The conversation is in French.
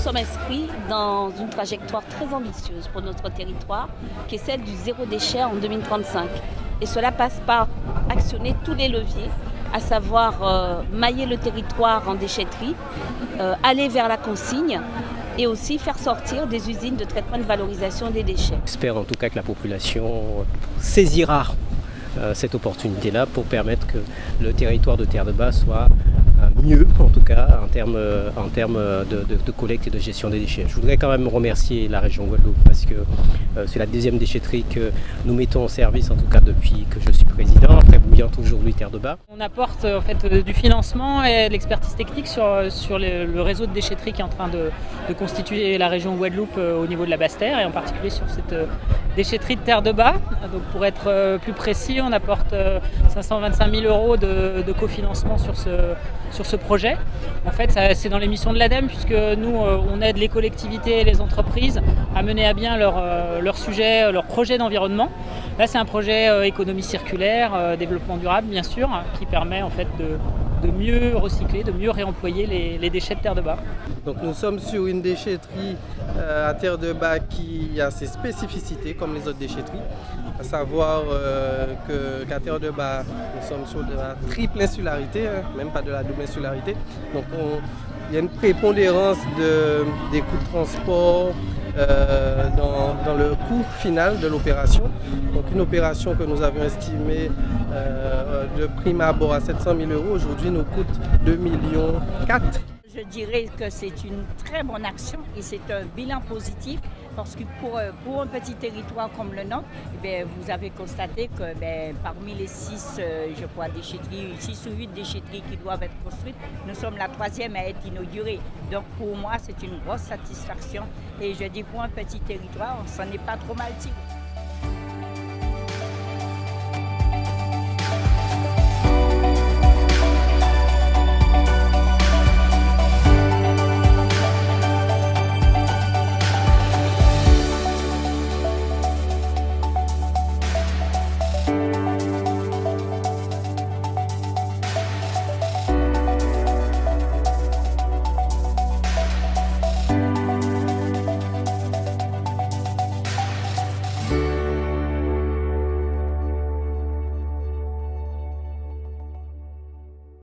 sommes inscrits dans une trajectoire très ambitieuse pour notre territoire, qui est celle du zéro déchet en 2035. Et cela passe par actionner tous les leviers, à savoir euh, mailler le territoire en déchetterie, euh, aller vers la consigne et aussi faire sortir des usines de traitement et de valorisation des déchets. J'espère en tout cas que la population saisira euh, cette opportunité-là pour permettre que le territoire de Terre de Bas soit mieux, en tout cas, en termes, en de, collecte et de gestion des déchets. Je voudrais quand même remercier la région Guadeloupe parce que euh, c'est la deuxième déchetterie que nous mettons en service, en tout cas depuis que je suis président, après bouillante aujourd'hui Terre de Bas. On apporte en fait euh, du financement et de l'expertise technique sur, sur le, réseau de déchetterie qui est en train de, de constituer la région Guadeloupe euh, au niveau de la Basse-Terre et en particulier sur cette déchetterie de Terre de Bas. Donc pour être plus précis, on apporte 525 000 euros de, cofinancement sur ce, projet. En fait, c'est dans les missions de l'ADEME puisque nous, on aide les collectivités et les entreprises à mener à bien leur, leur sujet, leur projet d'environnement. Là, c'est un projet économie circulaire, développement durable, bien sûr, qui permet en fait de, de mieux recycler, de mieux réemployer les, déchets de terre de bas. Donc nous sommes sur une déchetterie euh, à terre de bas qui a ses spécificités comme les autres déchetteries, à savoir euh, qu'à terre de bas nous sommes sur de la triple insularité, hein, même pas de la double insularité. Donc on, il y a une prépondérance de, des coûts de transport, euh, dans, le coût final de l'opération. Donc une opération que nous avions estimée euh, de prime abord à 700 000 euros, aujourd'hui nous coûte 2 millions 4. Je dirais que c'est une très bonne action et c'est un bilan positif parce que pour, pour, un petit territoire comme le nôtre, eh vous avez constaté que bien, parmi les six, euh, je crois, déchetteries, six ou huit déchetteries qui doivent être construites, nous sommes la troisième à être inaugurée. Donc pour moi, c'est une grosse satisfaction et je dis pour un petit territoire, on s'en est pas trop mal tiré.